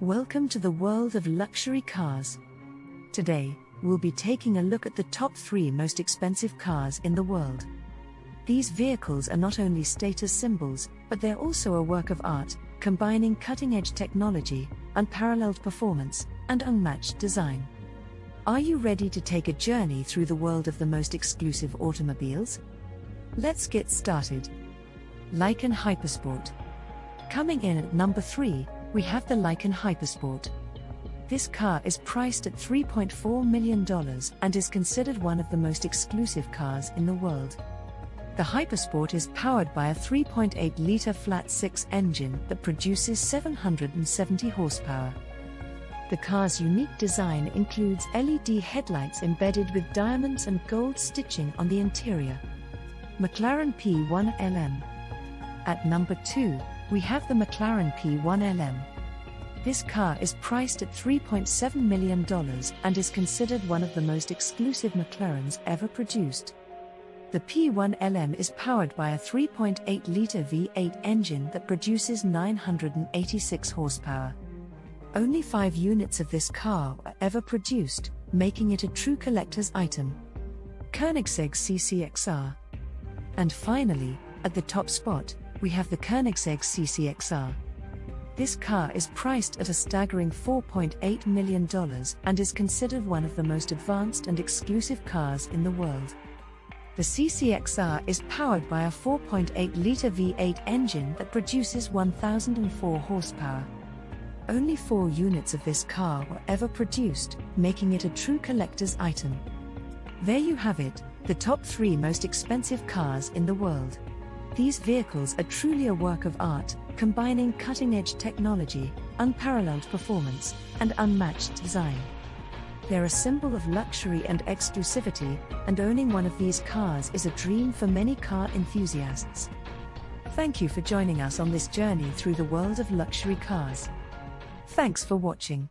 Welcome to the world of luxury cars. Today, we'll be taking a look at the top three most expensive cars in the world. These vehicles are not only status symbols, but they're also a work of art, combining cutting edge technology, unparalleled performance, and unmatched design. Are you ready to take a journey through the world of the most exclusive automobiles? Let's get started. Lykan Hypersport. Coming in at number 3, we have the Lykan Hypersport. This car is priced at $3.4 million and is considered one of the most exclusive cars in the world. The Hypersport is powered by a 3.8 litre flat 6 engine that produces 770 horsepower. The car's unique design includes LED headlights embedded with diamonds and gold stitching on the interior. McLaren P1LM. At number 2, we have the McLaren P1LM. This car is priced at $3.7 million and is considered one of the most exclusive McLarens ever produced. The P1LM is powered by a 3.8 litre V8 engine that produces 986 horsepower. Only five units of this car were ever produced, making it a true collector's item. Koenigsegg CCXR. And finally, at the top spot, we have the Koenigsegg CCXR. This car is priced at a staggering $4.8 million and is considered one of the most advanced and exclusive cars in the world. The CCXR is powered by a 4.8 litre V8 engine that produces 1004 horsepower. Only four units of this car were ever produced, making it a true collector's item. There you have it, the top three most expensive cars in the world. These vehicles are truly a work of art, combining cutting edge technology, unparalleled performance, and unmatched design. They're a symbol of luxury and exclusivity, and owning one of these cars is a dream for many car enthusiasts. Thank you for joining us on this journey through the world of luxury cars. Thanks for watching.